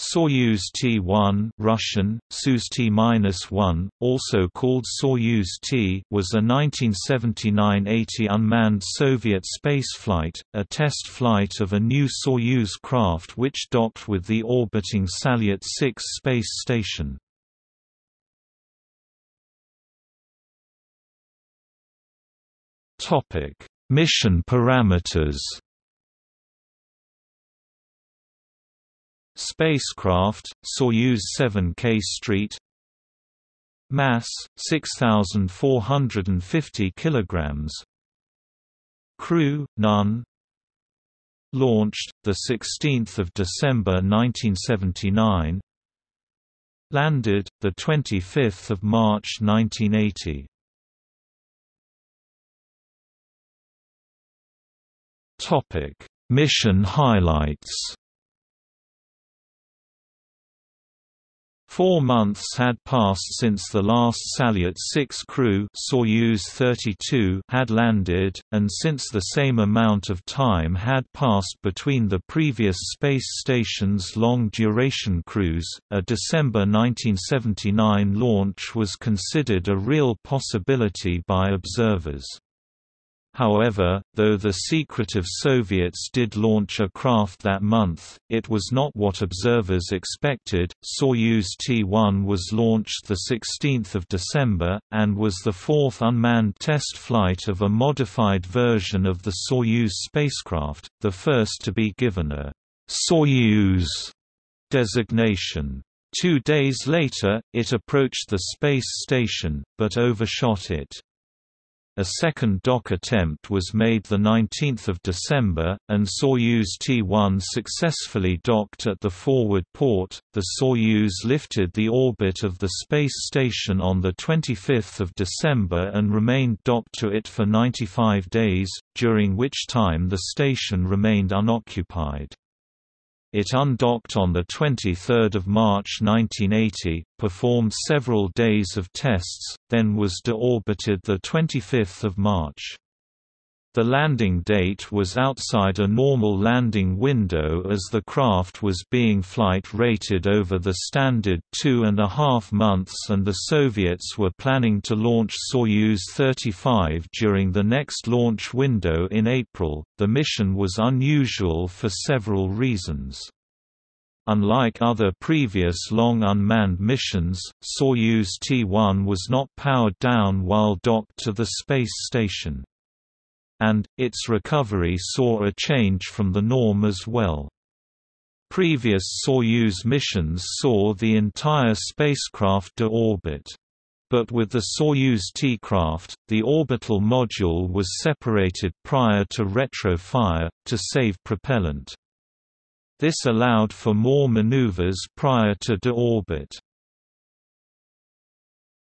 Soyuz T-1 Russian, Soyuz T-1, also called Soyuz T was a 1979–80 unmanned Soviet spaceflight, a test flight of a new Soyuz craft which docked with the orbiting Salyut 6 space station. Mission parameters Spacecraft, Soyuz 7K Street. Mass 6450 kilograms. Crew none. Launched the 16th of December 1979 Landed the 25th of March 1980 Topic Mission highlights Four months had passed since the last Salyut 6 crew Soyuz 32 had landed, and since the same amount of time had passed between the previous space station's long-duration cruise, a December 1979 launch was considered a real possibility by observers. However, though the secretive Soviets did launch a craft that month, it was not what observers expected. Soyuz T-1 was launched the 16th of December and was the fourth unmanned test flight of a modified version of the Soyuz spacecraft, the first to be given a Soyuz designation. Two days later, it approached the space station, but overshot it. A second dock attempt was made 19 December, and Soyuz T-1 successfully docked at the forward port. The Soyuz lifted the orbit of the space station on 25 December and remained docked to it for 95 days, during which time the station remained unoccupied. It undocked on 23 March 1980, performed several days of tests, then was deorbited 25 March. The landing date was outside a normal landing window as the craft was being flight rated over the standard two and a half months and the Soviets were planning to launch Soyuz 35 during the next launch window in April. The mission was unusual for several reasons. Unlike other previous long unmanned missions, Soyuz T-1 was not powered down while docked to the space station and, its recovery saw a change from the norm as well. Previous Soyuz missions saw the entire spacecraft deorbit. But with the Soyuz T-craft, the orbital module was separated prior to retro-fire, to save propellant. This allowed for more maneuvers prior to deorbit.